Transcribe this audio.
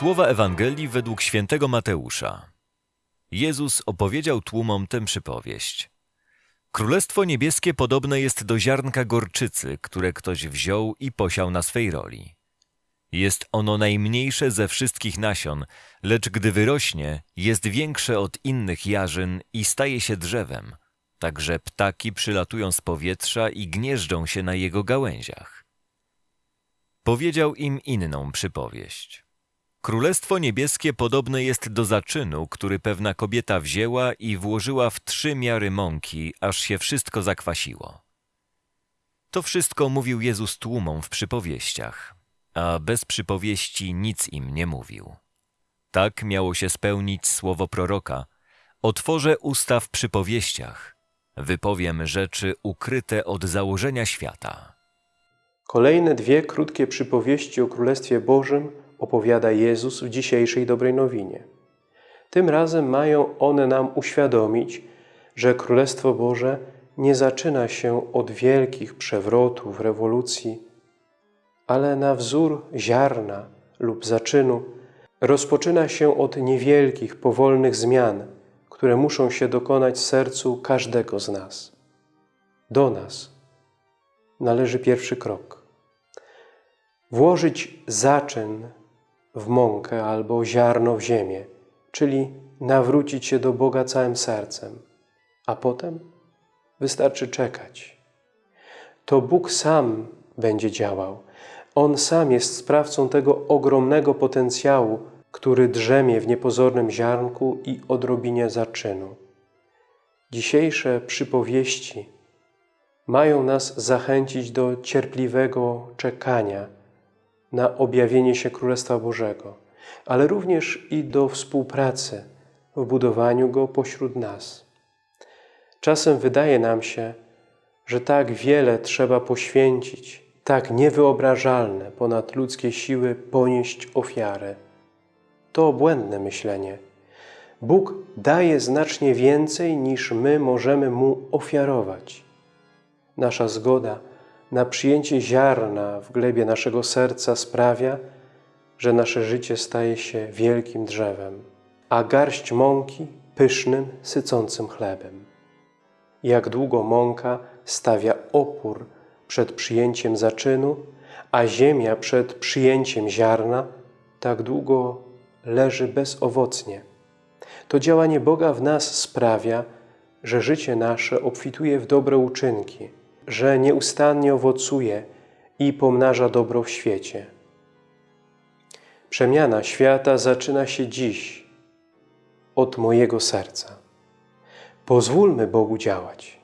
Słowa Ewangelii według świętego Mateusza. Jezus opowiedział tłumom tę przypowieść. Królestwo niebieskie podobne jest do ziarnka gorczycy, które ktoś wziął i posiał na swej roli. Jest ono najmniejsze ze wszystkich nasion, lecz gdy wyrośnie, jest większe od innych jarzyn i staje się drzewem. Także ptaki przylatują z powietrza i gnieżdżą się na jego gałęziach. Powiedział im inną przypowieść. Królestwo niebieskie podobne jest do zaczynu, który pewna kobieta wzięła i włożyła w trzy miary mąki, aż się wszystko zakwasiło. To wszystko mówił Jezus tłumom w przypowieściach, a bez przypowieści nic im nie mówił. Tak miało się spełnić słowo proroka. Otworzę usta w przypowieściach, wypowiem rzeczy ukryte od założenia świata. Kolejne dwie krótkie przypowieści o Królestwie Bożym opowiada Jezus w dzisiejszej dobrej nowinie. Tym razem mają one nam uświadomić, że Królestwo Boże nie zaczyna się od wielkich przewrotów, rewolucji, ale na wzór ziarna lub zaczynu rozpoczyna się od niewielkich, powolnych zmian, które muszą się dokonać w sercu każdego z nas. Do nas należy pierwszy krok. Włożyć zaczyn w mąkę albo ziarno w ziemię, czyli nawrócić się do Boga całym sercem, a potem wystarczy czekać. To Bóg sam będzie działał. On sam jest sprawcą tego ogromnego potencjału, który drzemie w niepozornym ziarnku i odrobinie zaczynu. Dzisiejsze przypowieści mają nas zachęcić do cierpliwego czekania na objawienie się Królestwa Bożego, ale również i do współpracy w budowaniu Go pośród nas. Czasem wydaje nam się, że tak wiele trzeba poświęcić, tak niewyobrażalne ponad ludzkie siły ponieść ofiarę. To błędne myślenie. Bóg daje znacznie więcej niż my możemy Mu ofiarować. Nasza zgoda na przyjęcie ziarna w glebie naszego serca sprawia, że nasze życie staje się wielkim drzewem, a garść mąki pysznym, sycącym chlebem. Jak długo mąka stawia opór przed przyjęciem zaczynu, a ziemia przed przyjęciem ziarna, tak długo leży bezowocnie. To działanie Boga w nas sprawia, że życie nasze obfituje w dobre uczynki, że nieustannie owocuje i pomnaża dobro w świecie. Przemiana świata zaczyna się dziś, od mojego serca. Pozwólmy Bogu działać.